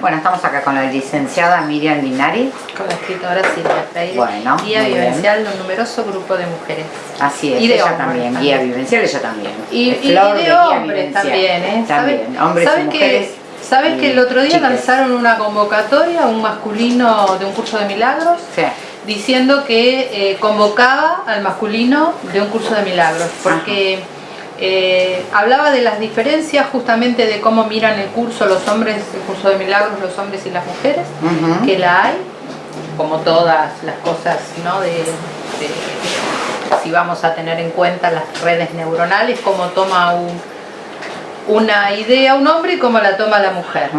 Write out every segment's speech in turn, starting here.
Bueno, estamos acá con la licenciada Miriam Linari. Con la escritora Silvia Freire. Bueno, guía vivencial de un numeroso grupo de mujeres. Así es, Y de ella hombres también, guía vivencial, ella también. Y, y- y de, guía hombres también, ¿eh? También, ¿Sabe- hombres y mujeres. Que, ¿Sabes que el otro día chicas. lanzaron una convocatoria, un masculino de un curso de milagros? Sí. diciendo que eh, convocaba al masculino de un curso de milagros, porque eh, hablaba de las diferencias justamente de cómo miran el curso los hombres, el curso de milagros, los hombres y las mujeres, que la hay, como todas las cosas, ¿no? De, de- si vamos a tener en cuenta las redes neuronales, cómo toma un- una idea un hombre y cómo la toma la mujer.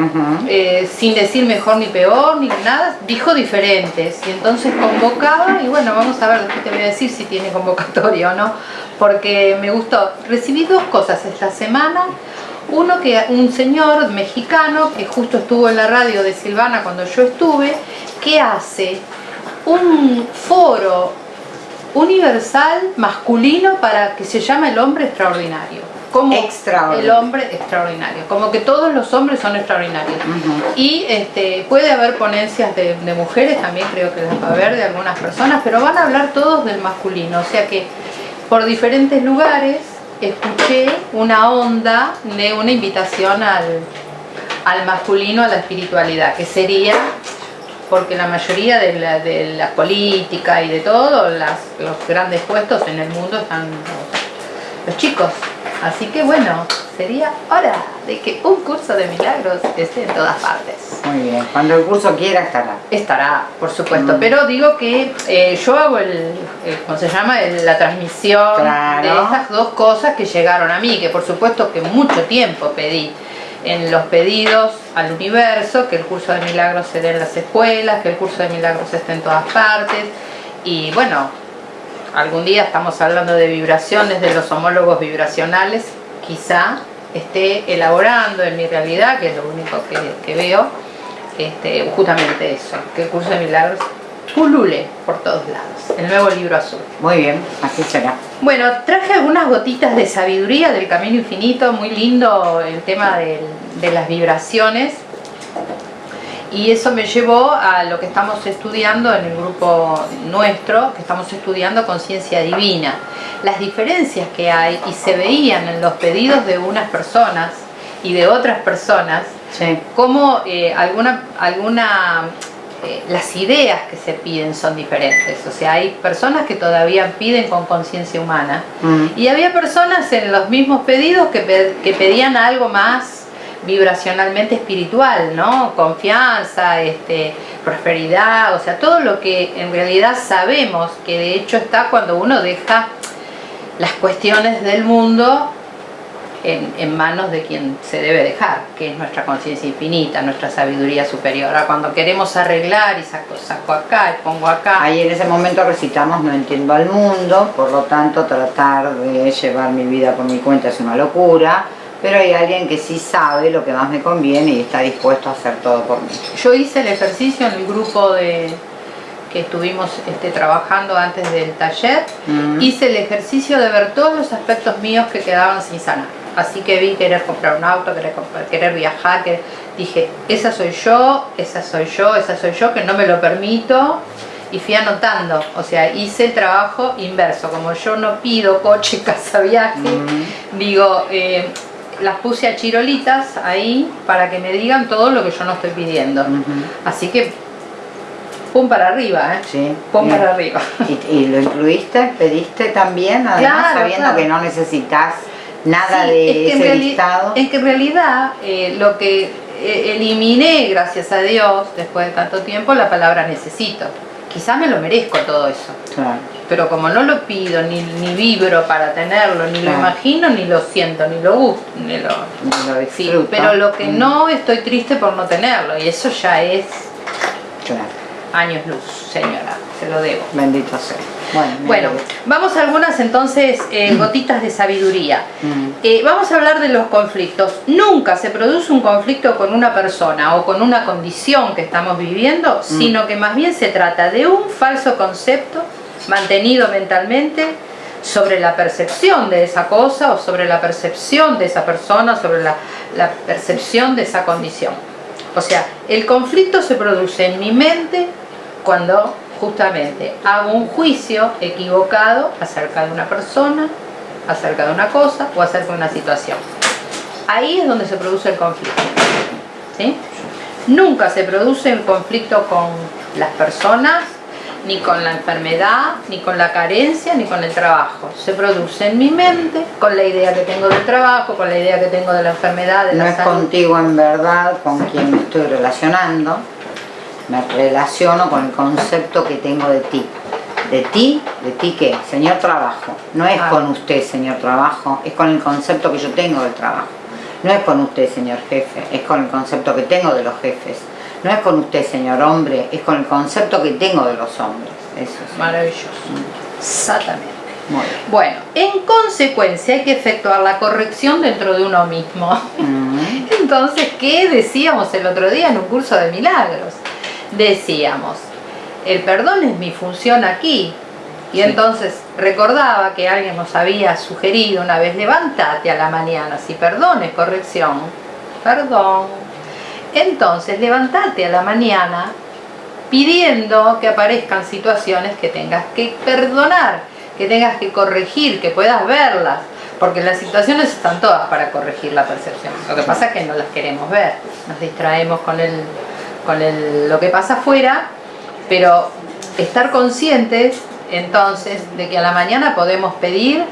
Eh, sin decir mejor ni peor ni nada, dijo diferentes y entonces convocaba y bueno, vamos a ver, después te voy a decir si tiene convocatoria o no, porque me gustó. Recibí dos cosas esta semana. Uno que un señor mexicano que justo estuvo en la radio de Silvana cuando yo estuve, que hace un foro universal masculino para que se llama el hombre extraordinario. Como Extraordinario. el hombre extraordinario, como que todos los hombres son extraordinarios. Y este, puede haber ponencias de, de mujeres, también creo que las va a haber de algunas personas, pero van a hablar todos del masculino, o sea que por diferentes lugares escuché una onda de una invitación al, al masculino, a la espiritualidad, que sería, porque la mayoría de la, de la política y de todo, las, los grandes puestos en el mundo están los, chicos. Así que bueno, sería hora de que un curso de milagros esté en todas partes. Muy bien, cuando el curso quiera estará. Estará, por supuesto, Mm. pero digo que eh, yo hago el, el- ¿cómo se llama? El- la transmisión Claro. de estas dos cosas que llegaron a mí, que por supuesto que mucho tiempo pedí en los pedidos al universo, que el curso de milagros se dé en las escuelas, que el curso de milagros esté en todas partes, y bueno, algún día estamos hablando de vibraciones, de los homólogos vibracionales, quizá esté elaborando en mi realidad, que es lo único que, que veo, este, justamente eso, que el curso de milagros pulule por todos lados, el nuevo libro azul. Muy bien, así será. Bueno, traje algunas gotitas de sabiduría del camino infinito, muy lindo el tema del- de las vibraciones. Y eso me llevó a lo que estamos estudiando en el grupo nuestro, que estamos estudiando conciencia divina. Las diferencias que hay y se veían en los pedidos de unas personas y de otras personas, Sí. cómo eh, alguna, alguna eh, las ideas que se piden son diferentes. O sea, hay personas que todavía piden con conciencia humana Mm. y había personas en los mismos pedidos que, pe- que pedían algo más vibracionalmente espiritual, ¿no? Confianza, este, prosperidad, o sea, todo lo que en realidad sabemos que de hecho está cuando uno deja las cuestiones del mundo en, en manos de quien se debe dejar, que es nuestra conciencia infinita, nuestra sabiduría superior. Ahora, cuando queremos arreglar y saco, saco acá y pongo acá, Ahí en ese momento recitamos No entiendo al mundo, por lo tanto tratar de llevar mi vida por mi cuenta es una locura, pero hay alguien que sí sabe lo que más me conviene y está dispuesto a hacer todo por mí. Yo hice el ejercicio en el grupo de que estuvimos este, trabajando antes del taller, Mm. hice el ejercicio de ver todos los aspectos míos que quedaban sin sanar. Así que vi querer comprar un auto, querer, viajar, que dije, esa soy yo, esa soy yo, esa soy yo, que no me lo permito, y fui anotando, o sea, hice el trabajo inverso, como yo no pido coche, casa, viaje, Mm. digo, eh, las puse a chirolitas ahí para que me digan todo lo que yo no estoy pidiendo. Así que, pum para arriba, ¿eh? Sí. Pum bien. para arriba. ¿Y, y lo incluiste? ¿Pediste también? Además, Claro, sabiendo claro. que no necesitas nada Sí, de es que en ese listado. Es que en realidad eh, lo que eh, eliminé, gracias a Dios, después de tanto tiempo, la palabra necesito. Quizás me lo merezco todo eso, Claro. pero como no lo pido, ni, ni vibro para tenerlo, ni lo imagino, ni lo siento, ni lo gusto, ni lo... Lo Sí, pero lo que Mm. no estoy triste por no tenerlo, y eso ya es Claro. años luz, señora, se lo debo. Bendito sea. Bueno, vamos a algunas entonces eh, gotitas de sabiduría. Mm. Eh, vamos a hablar de los conflictos. Nunca se produce un conflicto con una persona o con una condición que estamos viviendo, sino que más bien se trata de un falso concepto mantenido mentalmente sobre la percepción de esa cosa o sobre la percepción de esa persona, sobre la, la percepción de esa condición. O sea, el conflicto se produce en mi mente cuando justamente hago un juicio equivocado acerca de una persona, acerca de una cosa o acerca de una situación. Ahí es donde se produce el conflicto. ¿sí? Nunca se produce el conflicto con las personas, ni con la enfermedad, ni con la carencia, ni con el trabajo. Se produce en mi mente con la idea que tengo del trabajo, con la idea que tengo de la enfermedad, de no la es salud. contigo en verdad con quien me estoy relacionando, me relaciono con el concepto que tengo de ti. ¿De ti? ¿De ti qué? Señor trabajo. No es Ah. con usted, señor trabajo, es con el concepto que yo tengo del trabajo. No es con usted, señor jefe, es con el concepto que tengo de los jefes. No es con usted, señor hombre, es con el concepto que tengo de los hombres. Eso es. Maravilloso. Exactamente. Muy bien. Bueno, en consecuencia hay que efectuar la corrección dentro de uno mismo. Mm. Entonces, ¿qué decíamos el otro día en un curso de milagros? Decíamos, el perdón es mi función aquí. Y Sí. entonces recordaba que alguien nos había sugerido una vez, levántate a la mañana, si perdón es corrección, perdón. Entonces, levántate a la mañana pidiendo que aparezcan situaciones que tengas que perdonar, que tengas que corregir, que puedas verlas, porque las situaciones están todas para corregir la percepción. Lo que pasa es que no las queremos ver, nos distraemos con, el, con lo que pasa afuera, pero estar conscientes entonces de que a la mañana podemos pedir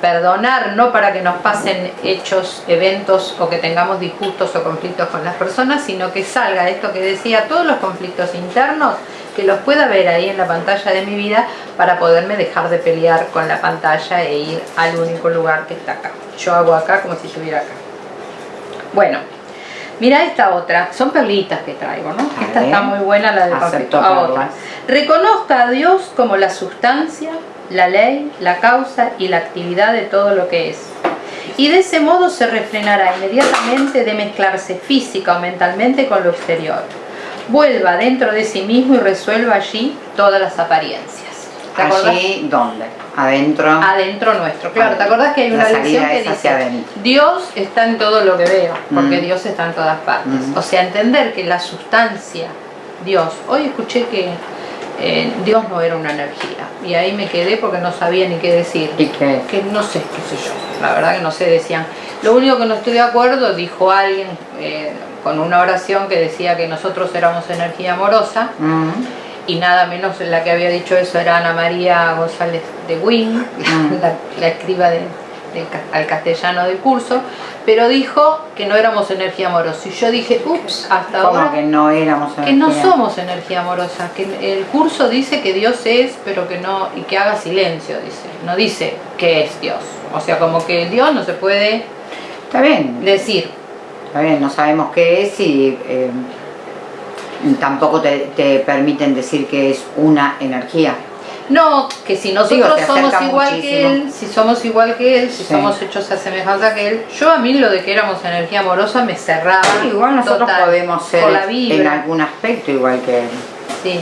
perdonar no para que nos pasen hechos, eventos o que tengamos disgustos o conflictos con las personas, sino que salga esto que decía, todos los conflictos internos, que los pueda ver ahí en la pantalla de mi vida para poderme dejar de pelear con la pantalla e ir al único lugar que está acá. Yo hago acá como si estuviera acá. Bueno, mira esta otra, son perlitas que traigo, ¿no? A Esta ver. está muy buena, la de. A otra. Reconozca a Dios como la sustancia, la ley, la causa y la actividad de todo lo que es. Y de ese modo se refrenará inmediatamente de mezclarse física o mentalmente con lo exterior. Vuelva dentro de sí mismo y resuelva allí todas las apariencias. ¿Te acordás? Allí, ¿dónde? Adentro. Adentro nuestro. Claro, ¿te acordás que hay una lección que dice. Dios está en todo lo que veo, porque Mm. Dios está en todas partes. Mm. O sea, entender que la sustancia, Dios, hoy escuché que eh, Dios no era una energía y ahí me quedé porque no sabía ni qué decir. ¿Y qué? Que no sé, qué sé yo, la verdad que no sé, decían. Lo único que no estoy de acuerdo, dijo alguien eh, con una oración que decía que nosotros éramos energía amorosa Mm. Y nada menos la que había dicho eso era Ana María González de Wing, Mm. la, la escriba de, de ca- al castellano del curso, pero dijo que no éramos energía amorosa. Y yo dije, ups, hasta ¿Cómo ahora que no éramos que no energía? somos energía amorosa, que el curso dice que Dios es, pero que no, y que haga silencio, dice, no dice que es Dios. O sea, como que Dios no se puede Está bien, decir. está bien, no sabemos qué es y eh, tampoco te, te permiten decir que es una energía. No, que si nosotros Digo, somos igual que él, si somos igual que él, si Sí. somos hechos a semejanza que él, yo a mí lo de que éramos energía amorosa me cerraba. Igual nosotros total, podemos ser la en algún aspecto igual que él. Sí.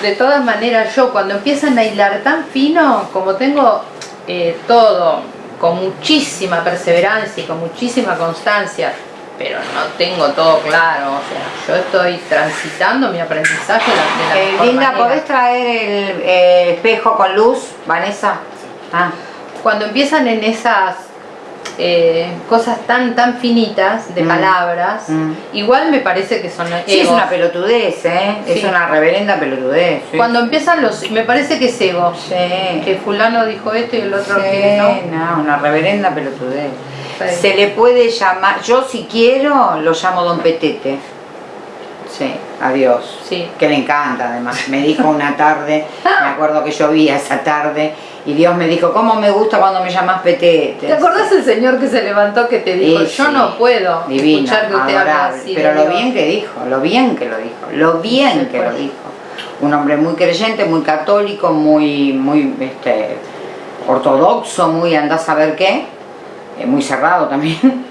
De todas maneras, yo cuando empiezan a hilar tan fino, como tengo eh, todo con muchísima perseverancia y con muchísima constancia, pero no tengo todo claro, o sea, yo estoy transitando mi aprendizaje de la, Eh, Linda. ¿podés traer el eh, espejo con luz, Vanessa? Ah, Cuando empiezan en esas eh, cosas tan tan finitas de Mm. palabras, Mm. igual me parece que son sí, es una pelotudez, ¿eh? Sí. Es una reverenda pelotudez. sí. Cuando empiezan los, me parece que es ego. Sí. Que fulano dijo esto y el otro que no. no, una reverenda pelotudez. Se le puede llamar, yo si quiero lo llamo Don Petete. Sí, adiós. Sí. Que le encanta además. Me dijo una tarde, me acuerdo que llovía esa tarde, y Dios me dijo, ¿cómo me gusta cuando me llamas Petete? ¿Te acordás el señor que se levantó que te dijo, Sí, yo sí. no puedo Divino, escuchar que usted habla así? Pero lo Dios"? bien que dijo, lo bien que lo dijo, lo bien que lo dijo. Un hombre muy creyente, muy católico, muy, muy este, ortodoxo, muy andás a ver qué, eh, muy cerrado también.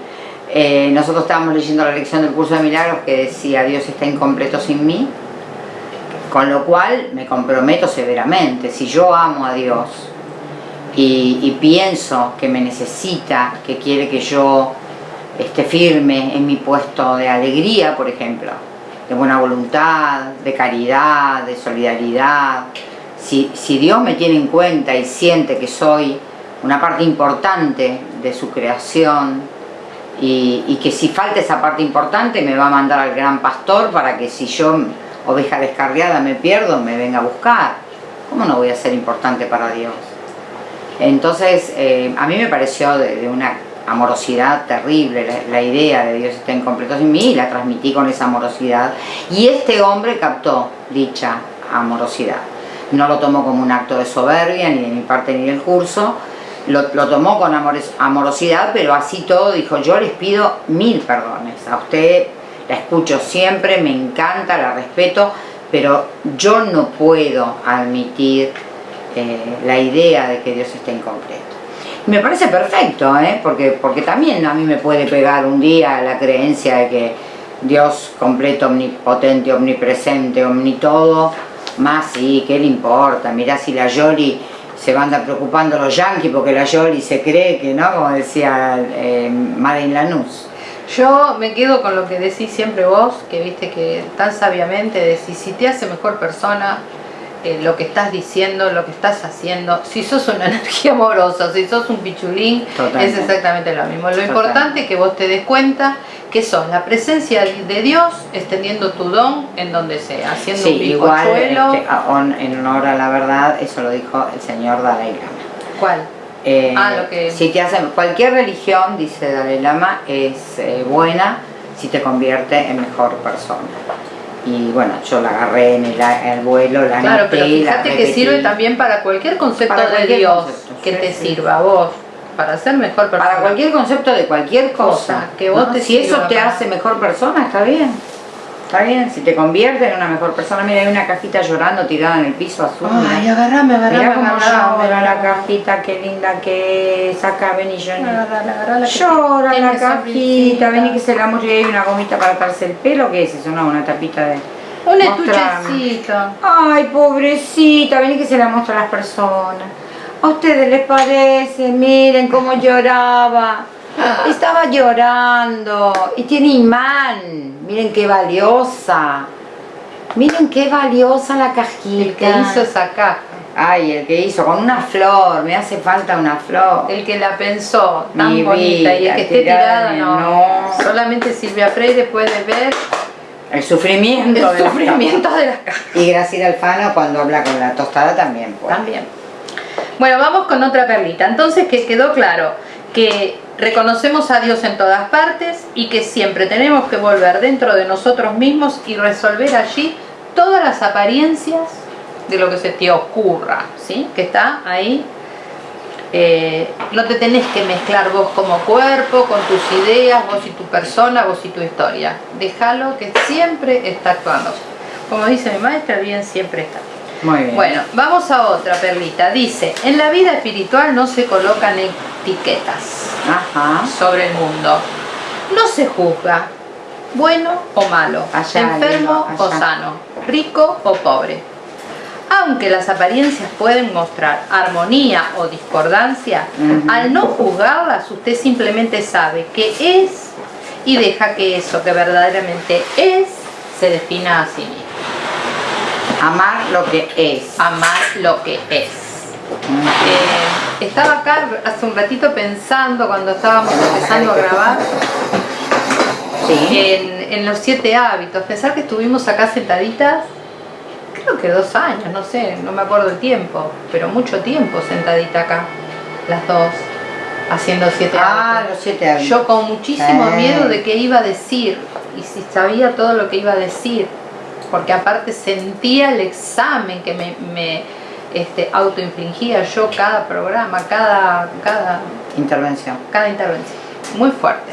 Eh, nosotros estábamos leyendo la lección del curso de milagros que decía Dios está incompleto sin mí, con lo cual me comprometo severamente, si yo amo a Dios y, y pienso que me necesita, que quiere que yo esté firme en mi puesto de alegría, por ejemplo, de buena voluntad, de caridad, de solidaridad. Si, si Dios me tiene en cuenta y siente que soy una parte importante de su creación y, que si falta esa parte importante me va a mandar al gran pastor para que si yo, oveja descarriada, me pierdo, me venga a buscar. ¿Cómo no voy a ser importante para Dios? Entonces, eh, a mí me pareció de, una amorosidad terrible, la, idea de Dios está en completo en mí y la transmití con esa amorosidad. Y este hombre captó dicha amorosidad. No lo tomó como un acto de soberbia, ni de mi parte ni del curso, lo, tomó con amorosidad, pero así todo dijo, yo les pido mil perdones. A usted la escucho siempre, me encanta, la respeto, pero yo no puedo admitir eh, la idea de que Dios está incompleto. Me parece perfecto, ¿eh? porque, porque también a mí me puede pegar un día la creencia de que Dios completo, omnipotente, omnipresente, omnitodo, más sí, ¿qué le importa? Mirá si la Yoli se van a preocupando los yanquis porque la Yoli se cree que, ¿no? Como decía eh, Lanús. Yo me quedo con lo que decís siempre vos, que viste que tan sabiamente decís, si te hace mejor persona, eh, lo que estás diciendo, lo que estás haciendo, si sos una energía amorosa, si sos un pichulín, Totalmente. es exactamente lo mismo. Lo Totalmente. importante es que vos te des cuenta que sos la presencia de Dios extendiendo tu don en donde sea, haciendo sí, un igual, este, en honor a la verdad, eso lo dijo el señor Dalai Lama. ¿Cuál? Eh, ah, lo que... Si te hacen, cualquier religión, dice Dalai Lama, es eh, buena si te convierte en mejor persona. Y bueno, yo la agarré en el, el vuelo, la Claro, anoté, pero fíjate la que sirve también para cualquier concepto Para de Dios concepto, que sí, te sí. sirva a vos, para ser mejor persona. Para cualquier concepto de cualquier cosa. Cosa, que vos ¿no? te si eso te hace mejor persona, está bien. Está bien, si te convierte en una mejor persona. Mira, hay una cajita llorando tirada en el piso azul. Ay, agarrame, agarrame, Mira cómo llora la cajita, qué linda que es. Acá, vení, Johnny. Agarrala, agarrala, que Llora la cajita, vení que se la muestre. Y hay una gomita para atarse el pelo. ¿Qué es eso? No, una tapita de... Un estuchecito. Ay, pobrecita, vení que se la muestra a las personas. ¿A ustedes les parece? Miren cómo lloraba. Estaba llorando y tiene imán. Miren qué valiosa. Miren qué valiosa la cajita. El que hizo esa caja, Ay, el que hizo, con una flor, me hace falta una flor. el que la pensó tan Mi bonita y el que esté tirada, no. no. Solamente Silvia Freire puede ver El sufrimiento. el de la- sufrimiento de las cajas. Y Graciela Alfano cuando habla con la tostada también. Pues. También. Bueno, vamos con otra perlita. Entonces que quedó claro que reconocemos a Dios en todas partes y que siempre tenemos que volver dentro de nosotros mismos y resolver allí todas las apariencias de lo que se te ocurra, ¿sí? Que está ahí. Eh, no te tenés que mezclar vos como cuerpo, con tus ideas, vos y tu persona, vos y tu historia. Déjalo que siempre está actuando. Como dice mi maestra, bien siempre está. Muy bien. Bueno, vamos a otra perlita. Dice, en la vida espiritual no se colocan etiquetas Ajá. sobre el mundo. No se juzga, bueno o malo, Allá, enfermo o sano, rico o pobre. Aunque las apariencias pueden mostrar armonía o discordancia, al no juzgarlas usted simplemente sabe que es y deja que eso que verdaderamente es se defina a sí mismo. Amar lo que es. Amar lo que es. Eh, estaba acá hace un ratito pensando cuando estábamos empezando a grabar Sí. en, en los siete hábitos. Pensar que estuvimos acá sentaditas, creo que dos años, no sé, no me acuerdo el tiempo, pero mucho tiempo sentadita acá, las dos, haciendo siete Ah, hábitos. los siete hábitos. Yo con muchísimo Eh. miedo de qué iba a decir y si sabía todo lo que iba a decir, porque aparte sentía el examen que me, me este, autoinfligía yo cada programa, cada, cada, Intervención. cada intervención. Muy fuerte.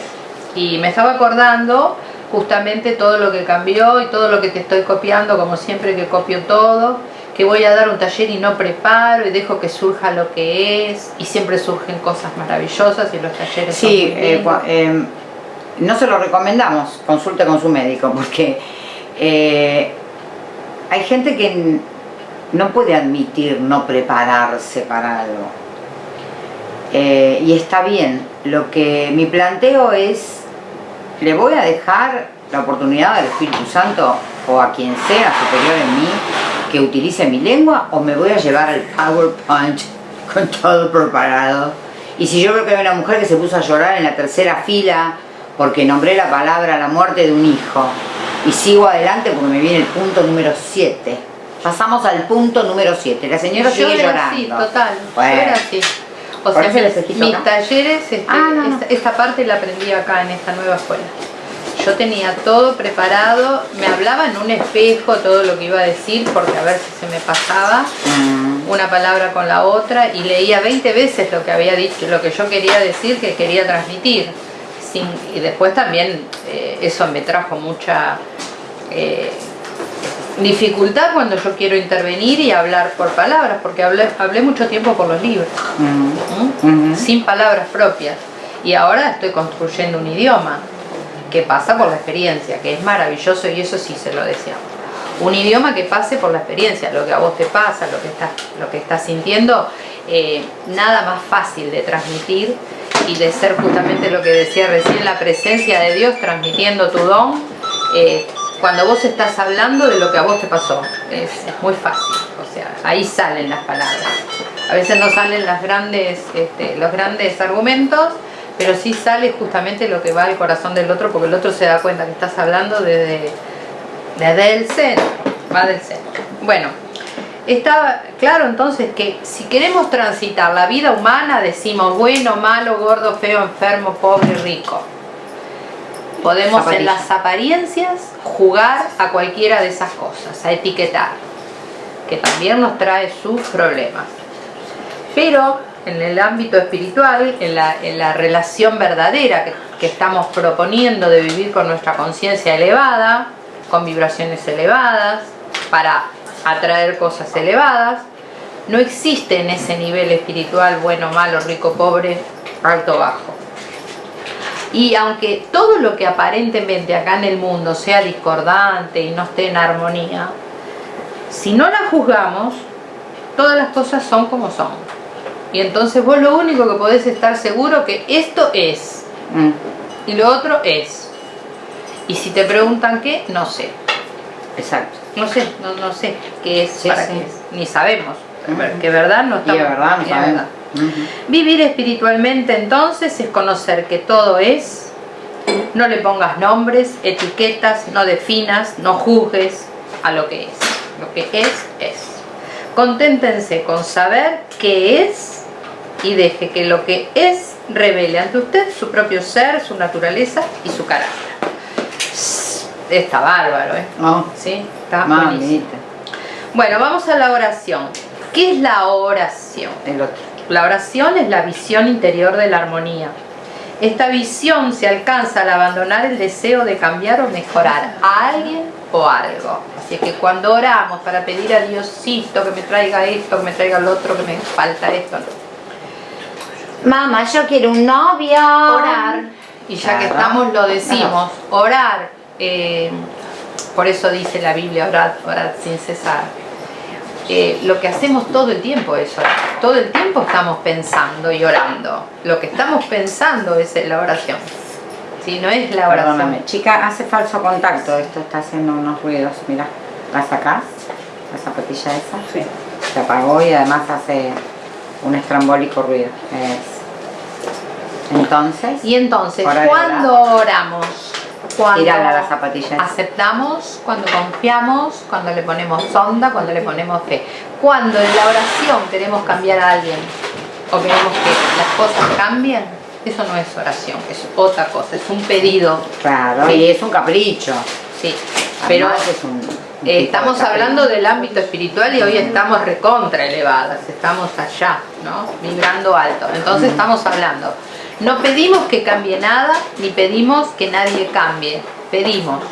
Y me estaba acordando justamente todo lo que cambió y todo lo que te estoy copiando, como siempre que copio todo, que voy a dar un taller y no preparo y dejo que surja lo que es y siempre surgen cosas maravillosas y los talleres Sí, son muy eh, eh, no se lo recomendamos, consulte con su médico, porque eh, hay gente que no puede admitir no prepararse para algo. Eh, y está bien, lo que mi planteo es le voy a dejar la oportunidad al Espíritu Santo o a quien sea superior en mí que utilice mi lengua o me voy a llevar al PowerPoint con todo preparado. Y si yo veo que hay una mujer que se puso a llorar en la tercera fila porque nombré la palabra la muerte de un hijo y sigo adelante porque me viene el punto número 7. Pasamos al punto número 7. La señora yo sigue llorando. así, total. Bueno. Yo era así. O sea, mis, mis talleres, este, Ah, no, no. Esta, esta parte la aprendí acá en esta nueva escuela. Yo tenía todo preparado, me hablaba en un espejo todo lo que iba a decir porque a ver si se me pasaba Mm, una palabra con la otra y leía 20 veces lo que había dicho, lo que yo quería decir, que quería transmitir. Sin- y después también eh, eso me trajo mucha eh, dificultad cuando yo quiero intervenir y hablar por palabras, porque hablé, hablé mucho tiempo por los libros, mm, sin palabras propias. Y ahora estoy construyendo un idioma que pasa por la experiencia, que es maravilloso y eso sí se lo deseamos. Un idioma que pase por la experiencia, lo que a vos te pasa, lo que estás, lo que estás sintiendo, eh, nada más fácil de transmitir y de ser justamente lo que decía recién, la presencia de Dios transmitiendo tu don, eh, cuando vos estás hablando de lo que a vos te pasó. Es, muy fácil, o sea, ahí salen las palabras. A veces no salen las grandes, este, los grandes argumentos, pero sí sale justamente lo que va al corazón del otro, porque el otro se da cuenta que estás hablando desde, desde el centro, va del centro. Bueno, está claro entonces que si queremos transitar la vida humana, decimos bueno, malo, gordo, feo, enfermo, pobre, rico. Podemos en las apariencias jugar a cualquiera de esas cosas, a etiquetar, que también nos trae sus problemas. Pero en el ámbito espiritual, en la, en la relación verdadera que, que estamos proponiendo de vivir con nuestra conciencia elevada, con vibraciones elevadas, para atraer cosas elevadas, no existe en ese nivel espiritual bueno, malo, rico, pobre, alto, bajo. Y aunque todo lo que aparentemente acá en el mundo sea discordante y no esté en armonía, si no la juzgamos, todas las cosas son como son. Y entonces vos lo único que podés estar seguro que esto es mm. y lo otro es. Y si te preguntan qué, no sé. Exacto. No sé, no, no sé qué es, Sí, para sí. qué es. Ni sabemos. Que verdad no Y de verdad, no sabemos. Vivir espiritualmente entonces es conocer que todo es, no le pongas nombres, etiquetas, no definas, no juzgues a lo que es. Lo que es, es. Conténtense con saber qué es y deje que lo que es revele ante usted su propio ser, su naturaleza y su carácter. Está bárbaro, ¿eh? Oh, ¿Sí? Está mamita. Bueno, vamos a la oración. ¿Qué es la oración? El otro. La oración es la visión interior de la armonía. Esta visión se alcanza al abandonar el deseo de cambiar o mejorar a alguien o algo. Así es que cuando oramos para pedir a Diosito que me traiga esto, que me traiga lo otro, que me falta esto, no. Mamá, yo quiero un novio. orar, y ya que estamos lo decimos, orar, eh, por eso dice la Biblia, orad, orad sin cesar. Eh, lo que hacemos todo el tiempo es orar, todo el tiempo estamos pensando y orando, lo que estamos pensando es la oración, si no es la oración. Perdóname. Chica, hace falso contacto. Esto está haciendo unos ruidos. Mira, ¿la sacás? La zapatilla esa. Sí. Se apagó y además hace un estrambólico ruido. Es. Entonces, Y entonces, cuando oramos, cuando tirala la zapatilla esa. aceptamos, cuando confiamos, cuando le ponemos onda, cuando le ponemos fe. Cuando en la oración queremos cambiar a alguien o queremos que las cosas cambien, eso no es oración, es otra cosa, es un pedido. Claro, Sí. y es un capricho. Sí, pero Además es un- un eh, tipo de estamos hablando del ámbito espiritual y hoy estamos recontra elevadas, estamos allá, ¿no? Vibrando alto. Entonces estamos hablando. No pedimos que cambie nada, ni pedimos que nadie cambie. Pedimos.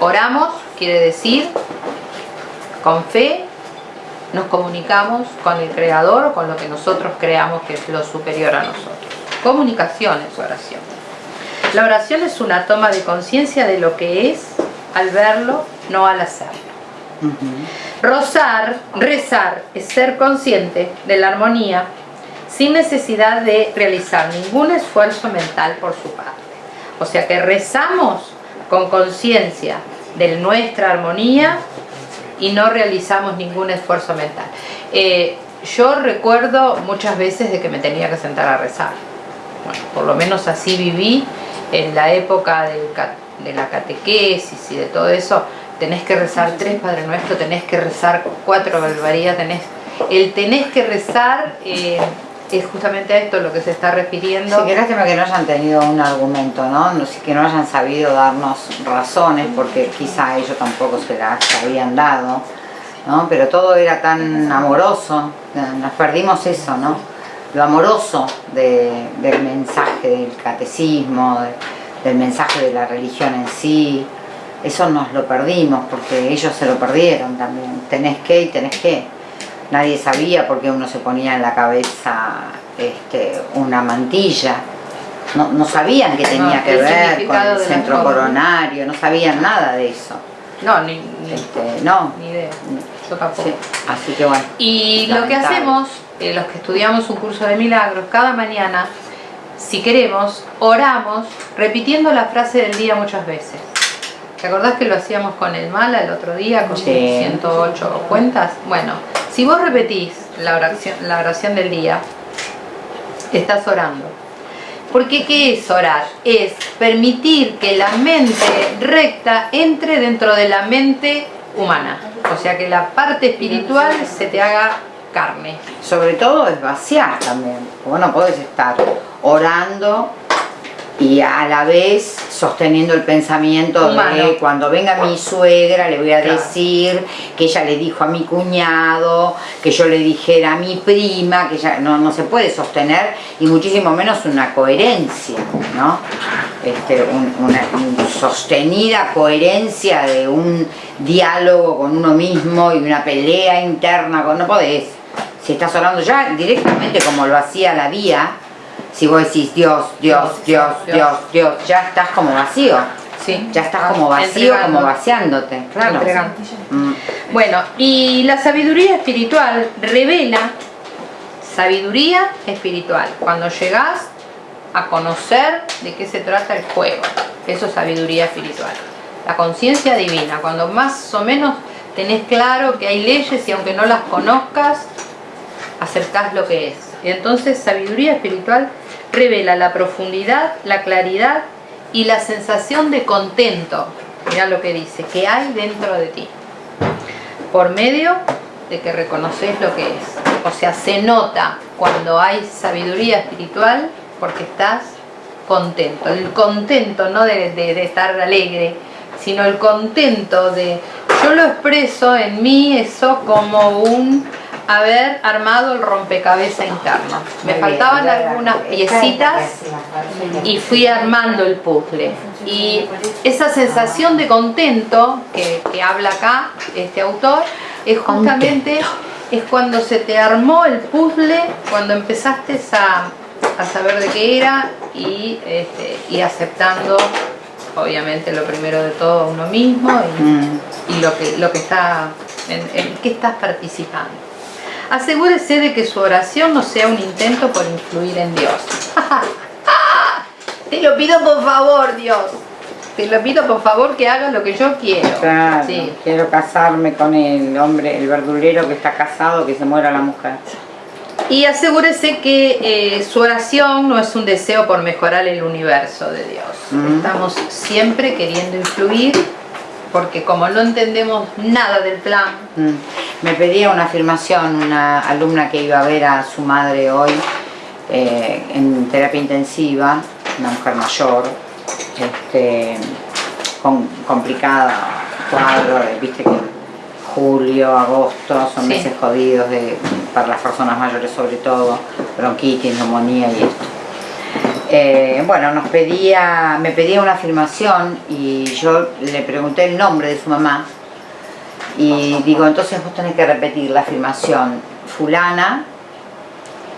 Oramos, quiere decir, con fe, nos comunicamos con el Creador o con lo que nosotros creamos que es lo superior a nosotros. Comunicación es oración. La oración es una toma de conciencia de lo que es al verlo, no al hacerlo. Ujú. Rozar, rezar, es ser consciente de la armonía sin necesidad de realizar ningún esfuerzo mental por su parte. O sea que rezamos con conciencia de nuestra armonía y no realizamos ningún esfuerzo mental. Eh, yo recuerdo muchas veces de que me tenía que sentar a rezar. Bueno, por lo menos así viví en la época de la catequesis y de todo eso. Tenés que rezar tres Padre Nuestro, tenés que rezar cuatro barbaridades, tenés... El tenés que rezar eh, es justamente esto lo que se está refiriendo. Sí, que lástima que no hayan tenido un argumento, ¿no? Que no hayan sabido darnos razones, porque quizá ellos tampoco se las habían dado, ¿no? Pero todo era tan amoroso, nos perdimos eso, ¿no? Lo amoroso del mensaje del catecismo, del mensaje de la religión en sí, eso nos lo perdimos, porque ellos se lo perdieron también. Tenés que y tenés que nadie sabía por qué uno se ponía en la cabeza este, una mantilla. No, sabían que tenía que ver con el centro coronario, no sabían nada de eso. No, ni, este, no. ni idea. Yo tampoco. así que bueno. Y lo que hacemos, eh, los que estudiamos un curso de milagros, cada mañana, si queremos, oramos repitiendo la frase del día muchas veces. ¿Te acordás que lo hacíamos con el mala el otro día, con 108 cuentas? Bueno, si vos repetís la oración, la oración del día, estás orando. Porque ¿qué es orar? Es permitir que la mente recta entre dentro de la mente humana. O sea, que la parte espiritual se te haga carne. Sobre todo es vaciar también. Vos no podés estar orando y a la vez sosteniendo el pensamiento de cuando venga mi suegra le voy a decir que ella le dijo a mi cuñado, que yo le dijera a mi prima, que ya no, no se puede sostener y muchísimo menos una coherencia, ¿no? Este, una, sostenida coherencia de un diálogo con uno mismo y una pelea interna, con, no podés. Si estás hablando ya directamente como lo hacía la vía, si vos decís Dios, Dios, Dios, Dios, Dios, ya estás como vacío. Sí. Ya estás como vacío, como vaciándote, claro. Mm. Bueno, y la sabiduría espiritual revela sabiduría espiritual. Cuando llegás a conocer de qué se trata el juego, eso es sabiduría espiritual. La conciencia divina, cuando más o menos tenés claro que hay leyes y aunque no las conozcas, acercás lo que es. Entonces sabiduría espiritual revela la profundidad, la claridad y la sensación de contento, mira lo que dice, que hay dentro de ti, por medio de que reconoces lo que es. O sea, se nota cuando hay sabiduría espiritual porque estás contento. El contento no de, de estar alegre, sino el contento de... Yo lo expreso en mí eso como un haber armado el rompecabezas interno. Me faltaban algunas piecitas y fui armando el puzzle. Y esa sensación de contento que, habla acá este autor es justamente es cuando se te armó el puzzle, cuando empezaste a, saber de qué era y, este, aceptando obviamente lo primero de todo uno mismo y, mm. lo que lo que está en, en qué estás participando asegúrese de que su oración no sea un intento por influir en Dios. Te lo pido por favor, Dios. Te lo pido por favor que hagas lo que yo quiero. Claro, quiero casarme con el hombre, el verdulero que está casado, que se muera la mujer. Y asegúrese que eh, su oración no es un deseo por mejorar el universo de Dios. Estamos siempre queriendo influir porque como no entendemos nada del plan... Mm. Me pedía una afirmación una alumna que iba a ver a su madre hoy eh, en terapia intensiva, una mujer mayor, este, con, complicada, cuadro, viste que julio, agosto son meses jodidos de, para las personas mayores sobre todo, bronquitis, neumonía y esto. Eh, bueno, nos pedía, me pedía una afirmación y yo le pregunté el nombre de su mamá y digo, entonces vos tenés que repetir la afirmación fulana,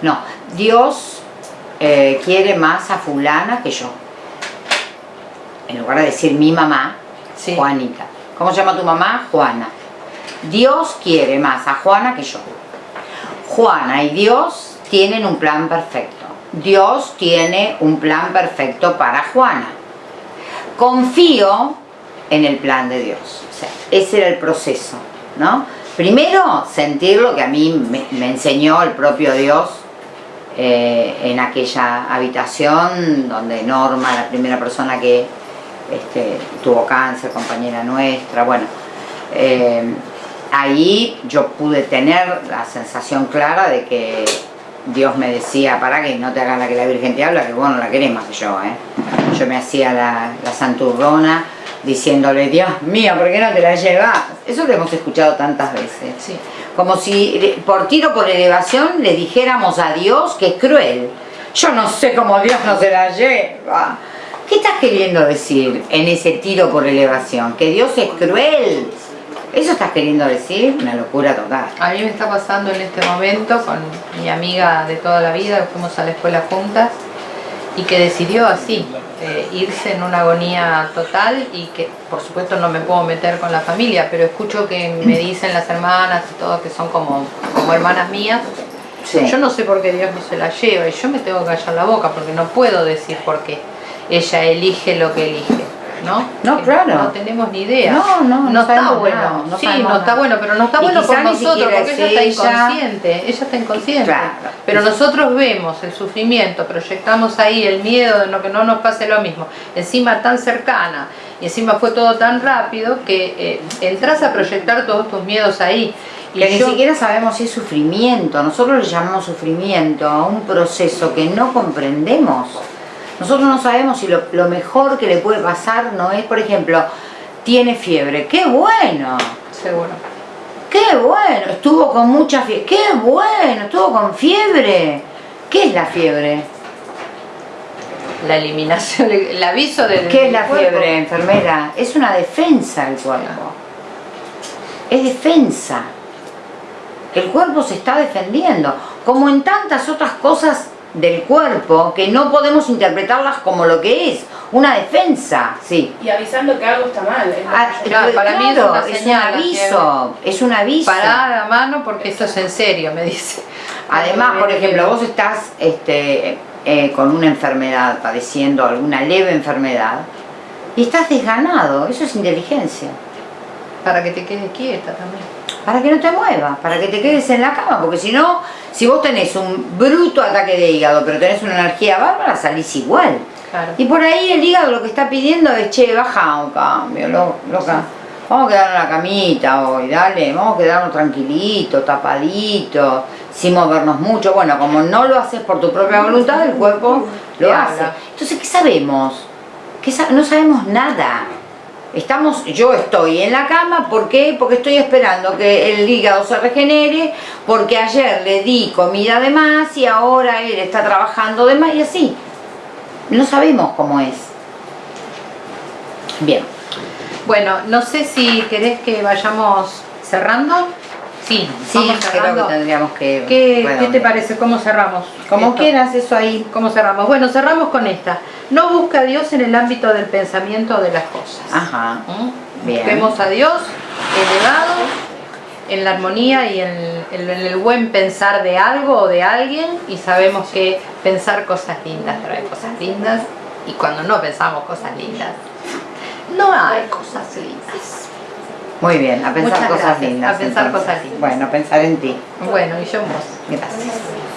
no, Dios eh, quiere más a fulana que yo. En lugar de decir mi mamá, Juanita. ¿Cómo se llama tu mamá? Juana. Dios quiere más a Juana que yo. Juana y Dios tienen un plan perfecto. Dios tiene un plan perfecto para Juana. confío en el plan de Dios. O sea, ese era el proceso, ¿no? Primero, sentir lo que a mí me, enseñó el propio Dios eh, en aquella habitación donde Norma, la primera persona que este, tuvo cáncer, compañera nuestra, bueno, eh, ahí yo pude tener la sensación clara de que Dios me decía, para que no te hagas la que la Virgen te habla, que vos no la querés más que yo, ¿eh? Yo me hacía la, la santurrona, diciéndole, Dios mío, ¿por qué no te la llevas? Eso lo hemos escuchado tantas veces. Sí. Como si por tiro por elevación le dijéramos a Dios que es cruel. Yo no sé cómo Dios no se la lleva. ¿Qué estás queriendo decir en ese tiro por elevación? ¿Que Dios es cruel? ¿Eso estás queriendo decir? Una locura total. A mí me está pasando en este momento con mi amiga de toda la vida, fuimos a la escuela juntas, y que decidió así, eh, irse en una agonía total y que por supuesto no me puedo meter con la familia, pero escucho que me dicen las hermanas y todo que son como, como hermanas mías. Yo no sé por qué Dios no se la lleva y yo me tengo que callar la boca porque no puedo decir por qué ella elige lo que elige. ¿No? No, claro. No tenemos ni idea. No, no, no, está bueno. sí, no está bueno, pero no está bueno por nosotros porque ella está inconsciente. Ella está inconsciente. Pero nosotros vemos el sufrimiento, proyectamos ahí el miedo de no, que no nos pase lo mismo. Encima tan cercana y encima fue todo tan rápido que eh, entras a proyectar todos tus miedos ahí. Y que ni siquiera sabemos si es sufrimiento. Nosotros le llamamos sufrimiento a un proceso que no comprendemos. Nosotros no sabemos si lo, mejor que le puede pasar no es, por ejemplo, tiene fiebre. ¡Qué bueno! Seguro. ¡Qué bueno! Estuvo con mucha fiebre. ¡Qué bueno! Estuvo con fiebre. ¿Qué es la fiebre? La eliminación, el aviso del ¿Qué es la fiebre, enfermera? Es una defensa del cuerpo. Es defensa. El cuerpo se está defendiendo. Como en tantas otras cosas del cuerpo que no podemos interpretarlas como lo que es, una defensa, sí. Y avisando que algo está mal. Ah, para mí es, una un aviso, es un aviso. Para la mano porque esto es en serio, me dice. Además, por ejemplo, vos estás este, eh, con una enfermedad, padeciendo alguna leve enfermedad, y estás desganado, eso es inteligencia. Para que te quedes quieta también. Para que no te muevas, para que te quedes en la cama, porque si no, si vos tenés un bruto ataque de hígado, pero tenés una energía bárbara, salís igual. Y por ahí el hígado lo que está pidiendo es, che, baja un cambio, loca. Vamos a quedarnos en la camita hoy, dale, vamos a quedarnos tranquilitos, tapaditos, sin movernos mucho. Bueno, como no lo haces por tu propia voluntad, el cuerpo lo hace. Entonces, ¿qué sabemos? Que no sabemos nada. Estamos, yo estoy en la cama, ¿por qué? Porque estoy esperando que el hígado se regenere, porque ayer le di comida de más y ahora él está trabajando de más y así. No sabemos cómo es. Bien. Bueno, no sé si querés que vayamos cerrando. Sí, sí creo que tendríamos que... ¿Qué, te parece? ¿Cómo cerramos? Como quieras, eso ahí. ¿Cómo cerramos? Bueno, cerramos con esta. No busca a Dios en el ámbito del pensamiento de las cosas. Ajá. ¿Mm? Bien. Busquemos a Dios elevado en la armonía y en el, buen pensar de algo o de alguien y sabemos que pensar cosas lindas trae cosas lindas y cuando no pensamos cosas lindas no hay cosas lindas. Muy bien, a pensar cosas lindas. A pensar cosas lindas. Bueno, a pensar en ti. Bueno, y yo en vos. Gracias.